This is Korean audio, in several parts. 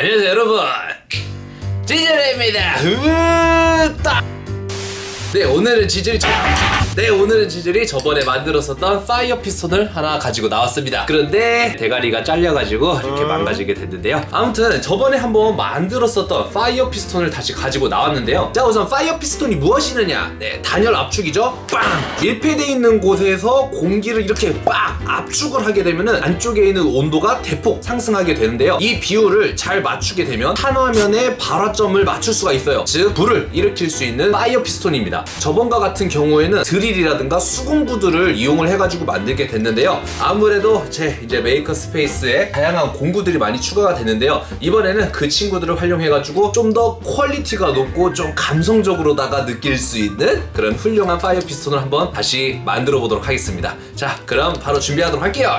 안녕하세요 여러분 으따. 네 오늘은 지질이 저... 네 오늘은 지질이 저번에 만들었었던 fire piston을 하나 가지고 나왔습니다. 그런데 대가리가 잘려가지고 이렇게 망가지게 됐는데요. 아무튼 저번에 한번 만들었었던 fire piston을 다시 가지고 나왔는데요. 자 우선 fire piston이 무엇이느냐? 네 단열 압축이죠. 빵! 밀폐되어 있는 곳에서 공기를 이렇게 빵 압축을 하게 되면은 안쪽에 있는 온도가 대폭 상승하게 되는데요. 이 비율을 잘 맞추게 되면 탄화면의 발화점을 맞출 수가 있어요. 즉 불을 일으킬 수 있는 fire piston입니다 저번과 같은 경우에는 드릴이라든가 수공구들을 이용을 해가지고 만들게 됐는데요. 아무래도 제 이제 maker space에 다양한 공구들이 많이 추가가 됐는데요. 이번에는 그 친구들을 활용해가지고 좀 더 퀄리티가 높고 좀 감성적으로다가 느낄 수 있는 그런 훌륭한 fire piston을 한번 다시 만들어 보도록 하겠습니다. 자 그럼 바로 준비하도록 할게요.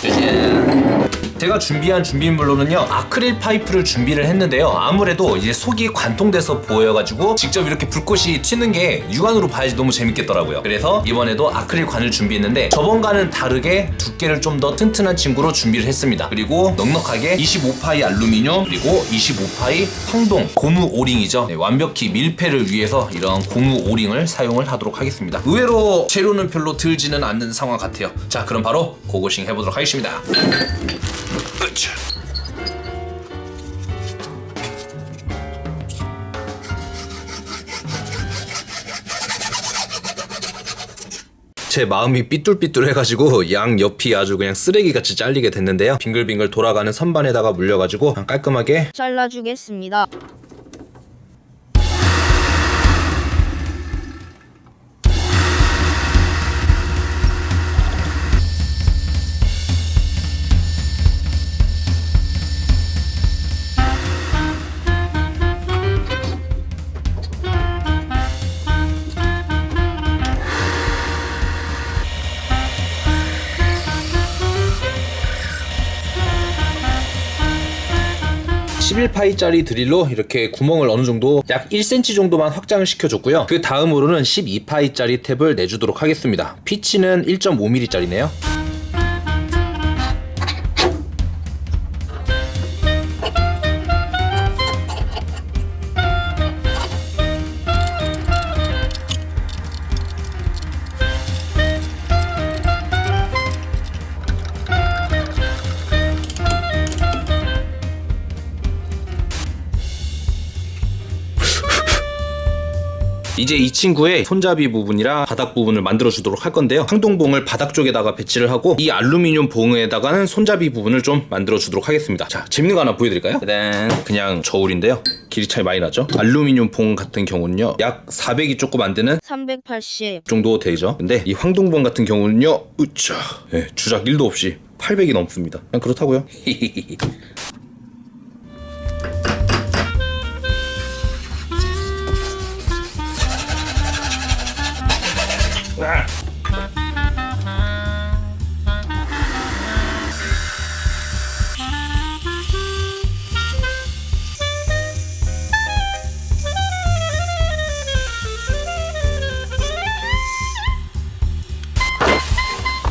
짜잔. 제가 준비한 준비물로는요 아크릴 파이프를 준비를 했는데요. 아무래도 이제 속이 관통돼서 보여가지고 직접 이렇게 불꽃이 튀는 게 육안으로 봐야지 너무 재밌겠더라고요. 그래서 이번에도 아크릴 관을 준비했는데 저번과는 다르게 두께를 좀 더 튼튼한 친구로 준비를 했습니다. 그리고 넉넉하게 25파이 알루미늄 그리고 25파이 황동 고무 오링이죠. 네, 완벽히 밀폐를 위해서 이런 고무 오링을 사용을 하도록 하겠습니다. 의외로 재료는 별로 들지는 않는 상황 같아요. 자 그럼 바로 고고싱 해보도록 하겠습니다 으쌰. 제 마음이 삐뚤삐뚤해가지고 양 옆이 아주 그냥 쓰레기같이 잘리게 됐는데요 빙글빙글 돌아가는 선반에다가 물려가지고 깔끔하게 잘라주겠습니다. 11파이짜리 드릴로 이렇게 구멍을 어느 정도 약 1cm 정도만 확장을 시켜줬고요. 그 다음으로는 12파이짜리 탭을 내주도록 하겠습니다. 피치는 1.5mm짜리네요. 이제 이 친구의 손잡이 부분이랑 바닥 부분을 만들어 주도록 할 건데요. 항동봉을 바닥 쪽에다가 배치를 하고 이 알루미늄 봉에다가는 손잡이 부분을 좀 만들어 주도록 하겠습니다. 자 재밌는 거 하나 보여드릴까요? 짜잔. 그냥 저울인데요. 길이 차이 많이 나죠? 알루미늄 봉 같은 경우는요 약 400이 조금 안 되는 380. 정도 되죠. 근데 이 황동봉 같은 경우는요 으차 네, 주작 1도 없이 800이 넘습니다. 그냥 그렇다고요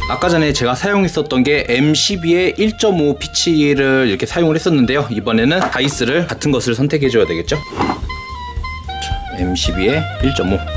아까 전에 제가 사용했었던 게 M12의 1.5 피치를 이렇게 사용을 했었는데요. 이번에는 다이스를 같은 것을 선택해 줘야 되겠죠? 자, M12의 1.5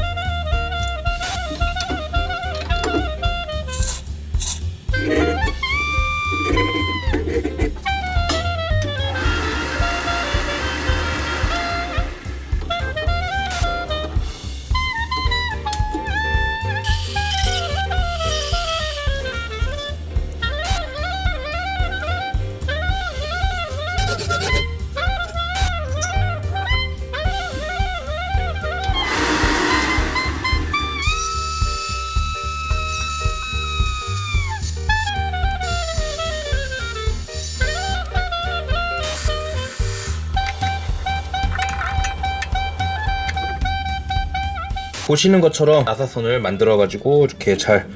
보시는 것처럼 나사선을 만들어 가지고 이렇게 잘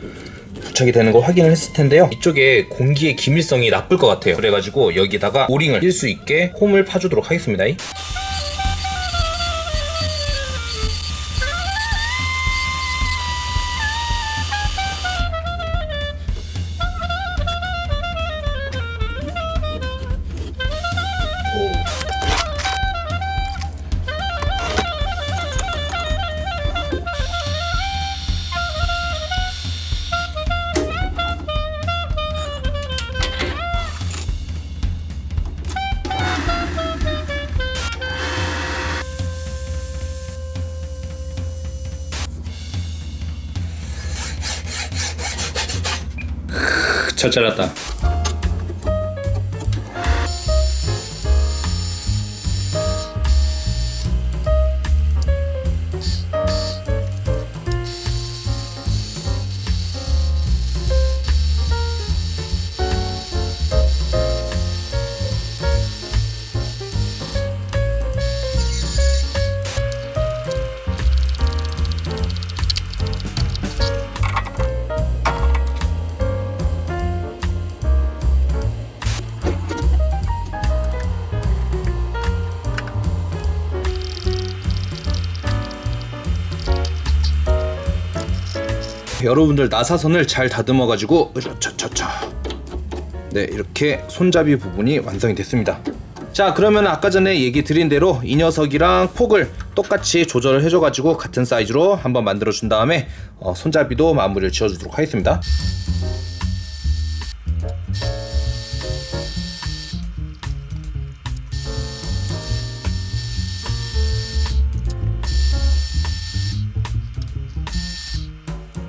부착이 되는 거 확인을 했을 텐데요. 이쪽에 공기의 기밀성이 나쁠 것 같아요. 그래가지고 여기다가 오링을 낄 수 있게 홈을 파주도록 하겠습니다 잘 잘랐다. 여러분들 나사선을 잘 다듬어 가지고 네 이렇게 손잡이 부분이 완성이 됐습니다. 자 그러면 아까 전에 얘기 드린 대로 이 녀석이랑 폭을 똑같이 조절을 해줘 가지고 같은 사이즈로 한번 만들어 준 다음에 어, 손잡이도 마무리를 지어 주도록 하겠습니다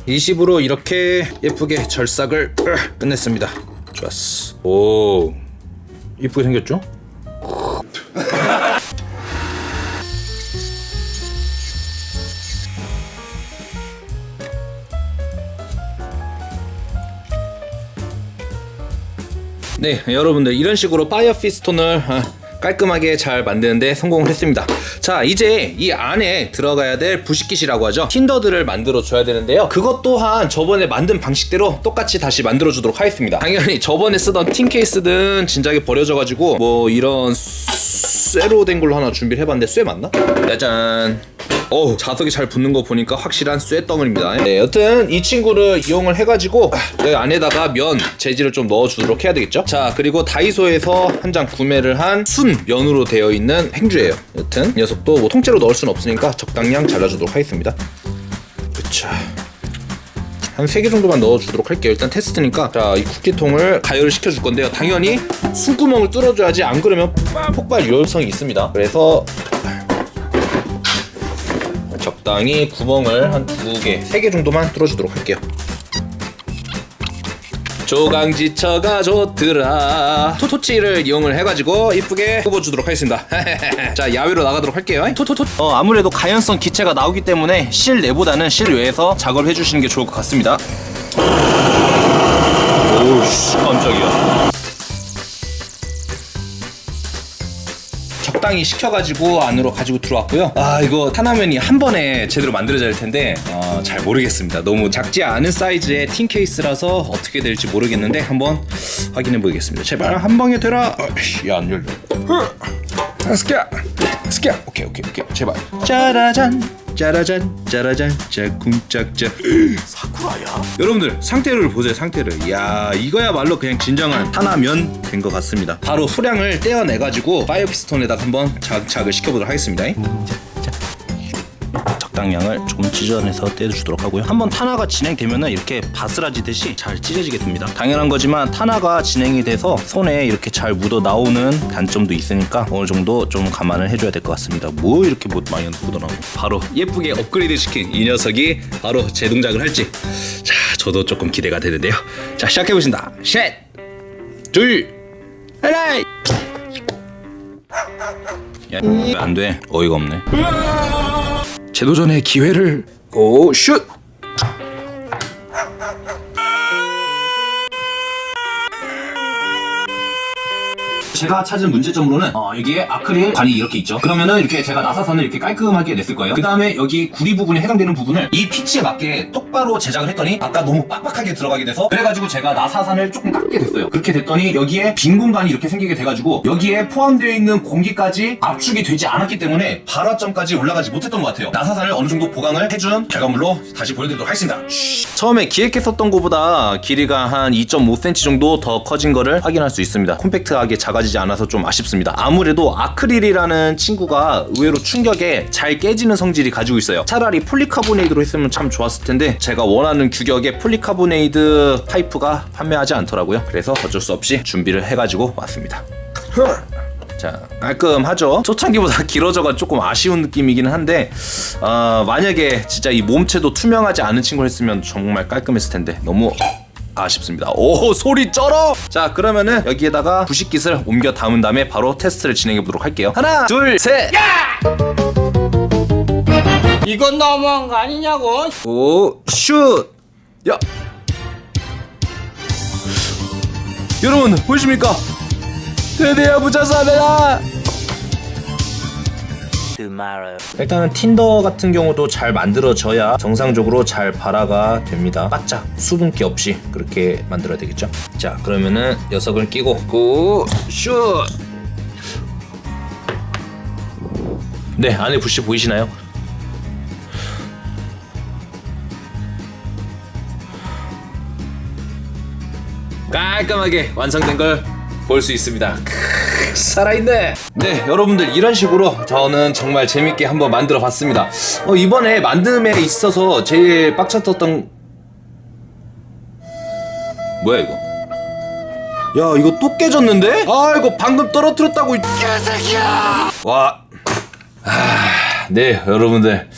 이 식으로 이렇게 예쁘게 절삭을 으, 끝냈습니다. 좋았어. 오, 이쁘게 생겼죠? 네, 여러분들 이런 식으로 fire piston을 아, 깔끔하게 잘 만드는데 성공을 했습니다. 자, 이제 이 안에 들어가야 될 부싯깃이라고 하죠. tinder들을 만들어 줘야 되는데요. 그것 또한 저번에 만든 방식대로 똑같이 다시 만들어 주도록 하겠습니다. 당연히 저번에 쓰던 tin case든 진작에 버려져 가지고 뭐 이런 쇠로 된 걸로 하나 준비를 해봤는데 쇠 맞나? 짜잔. 어우 자석이 잘 붙는 거 보니까 확실한 쇠 덩어리입니다. 네, 여튼 이 친구를 이용을 해가지고 여기 안에다가 면 재질을 좀 넣어주도록 해야 되겠죠? 자 그리고 다이소에서 한 장 구매를 한 순 면으로 되어 있는 행주예요. 여튼 이 녀석도 뭐 통째로 넣을 순 없으니까 적당량 잘라주도록 하겠습니다. 그쵸. 한 3개 정도만 넣어주도록 할게요. 일단 테스트니까. 자, 이 쿠키통을 가열을 시켜줄 건데요. 당연히 숨구멍을 뚫어줘야지 안 그러면 폭발 위험성이 있습니다. 그래서 적당히 구멍을 한 두 개, 세 개 정도만 뚫어주도록 할게요. 조강지처가 좋더라. 토토치를 이용을 해가지고 이쁘게 뽑아주도록 하겠습니다. 자 야외로 나가도록 할게요. 토토토. 어, 아무래도 가연성 기체가 나오기 때문에 실내보다는 실외에서 작업을 해주시는 게 좋을 것 같습니다. 오우씨 깜짝이야 적당히 식혀가지고 안으로 가지고 들어왔고요. 아 이거 하나면이 한 번에 제대로 만들어져야 할 텐데 어, 잘 모르겠습니다. 너무 작지 않은 사이즈의 틴 케이스라서 어떻게 될지 모르겠는데 한번 확인해 보겠습니다. 제발 한 방에 되라. 야안 열려. 스kia 스kia 오케이 오케이 오케이. 제발. 짜라잔. 짜라잔 짜라잔. 짜쿵짝짜 사쿠라야? 여러분들 상태를 보세요 상태를. 야 이거야말로 그냥 진정한 하나면 된 것 같습니다. 바로 소량을 떼어내 가지고 fire piston에다가 한번 장착을 시켜보도록 하겠습니다 적당량을 조금 찢어내서 떼주도록 하고요. 한번 탄화가 진행되면은 이렇게 바스라지듯이 잘 찢어지게 됩니다. 당연한 거지만 탄화가 진행이 돼서 손에 이렇게 잘 묻어 나오는 단점도 있으니까 어느 정도 좀 감안을 해줘야 될 것 같습니다. 뭐 이렇게 뭐 많이 묻어 나오고 바로 예쁘게 업그레이드 시킨 이 녀석이 바로 제동작을 할지 자 저도 조금 기대가 되는데요. 자 시작해 보신다. 셋, 둘, 하나. 야, 안 돼. 어이가 없네. 재도전의 기회를 고 슛! 제가 찾은 문제점으로는 어, 여기에 아크릴 관이 이렇게 있죠. 그러면은 이렇게 제가 나사선을 이렇게 깔끔하게 냈을 거예요. 그 다음에 여기 구리 부분에 해당되는 부분을 이 피치에 맞게 똑바로 제작을 했더니 아까 너무 빡빡하게 들어가게 돼서 그래가지고 제가 나사선을 조금 깎게 됐어요. 그렇게 됐더니 여기에 빈 공간이 이렇게 생기게 돼가지고 여기에 포함되어 있는 공기까지 압축이 되지 않았기 때문에 발화점까지 올라가지 못했던 것 같아요. 나사선을 어느 정도 보강을 해준 결과물로 다시 보여드리도록 하겠습니다. 처음에 기획했었던 것보다 길이가 한 2.5cm 정도 더 커진 거를 확인할 수 있습니다. 콤팩트하게 작아지지 않아서 좀 아쉽습니다. 아무래도 아크릴이라는 친구가 의외로 충격에 잘 깨지는 성질이 가지고 있어요. 차라리 폴리카보네이트로 했으면 참 좋았을 텐데 제가 원하는 규격의 폴리카보네이트 파이프가 판매하지 않더라고요. 그래서 어쩔 수 없이 준비를 해가지고 왔습니다. 자 깔끔하죠 초창기보다 길어져가 조금 아쉬운 느낌이기는 한데 어, 만약에 진짜 이 몸체도 투명하지 않은 친구를 했으면 정말 깔끔했을 텐데 너무 아쉽습니다. 오 소리 쩔어. 자 그러면은 여기에다가 부식깃을 옮겨 담은 다음에 바로 테스트를 진행해 보도록 할게요. 하나 둘 셋. 이건 너무한 거 아니냐고? 오 슛. 야. 여러분 보이십니까? 드디어 붙였습니다. 일단은 틴더 같은 경우도 잘 만들어져야 정상적으로 잘 발화가 됩니다. 바짝 수분기 없이 그렇게 만들어야 되겠죠. 자 그러면은 녀석을 끼고 고 슛. 네 안에 부시 보이시나요? 깔끔하게 완성된 걸 볼 수 있습니다. 살아있네. 네, 여러분들 이런 식으로 저는 정말 재밌게 한번 만들어 봤습니다. 어, 이번에 만듦에 있어서 제일 빡쳤었던 뭐야 이거? 야 이거 또 깨졌는데? 아 이거 방금 떨어뜨렸다고 이 개새끼야! 와, 아, 네 여러분들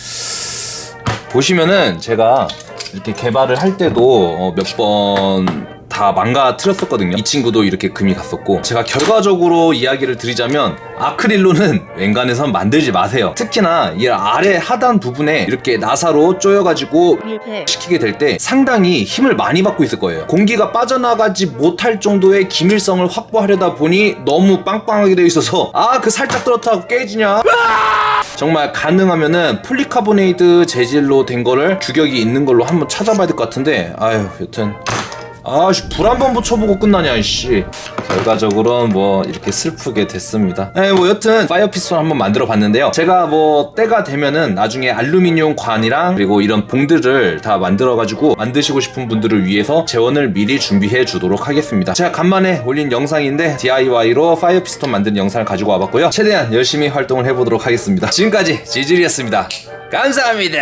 보시면은 제가 이렇게 개발을 할 때도 몇 번 다 망가뜨렸었거든요. 이 친구도 이렇게 금이 갔었고 제가 결과적으로 이야기를 드리자면 아크릴로는 웬간해선 만들지 마세요. 특히나 이 아래 하단 부분에 이렇게 나사로 쪼여가지고 1패 시키게 될 때 상당히 힘을 많이 받고 있을 거예요. 공기가 빠져나가지 못할 정도의 기밀성을 확보하려다 보니 너무 빵빵하게 되어 있어서 아 그 살짝 떨어뜨리고 깨지냐? 정말 가능하면은 폴리카보네이트 재질로 된 거를 규격이 있는 걸로 한번 찾아봐야 될 것 같은데 아유 여튼 아씨 불 한 번 붙여보고 끝나냐 이씨. 결과적으로는 뭐 이렇게 슬프게 됐습니다. 에뭐 여튼 fire piston 한번 만들어 봤는데요. 제가 뭐 때가 되면은 나중에 알루미늄 관이랑 그리고 이런 봉들을 다 만들어 가지고 만드시고 싶은 분들을 위해서 재원을 미리 준비해 주도록 하겠습니다. 제가 간만에 올린 영상인데 DIY로 fire piston 만드는 영상을 가지고 와봤고요. 최대한 열심히 활동을 해보도록 하겠습니다. 지금까지 지질이었습니다. 감사합니다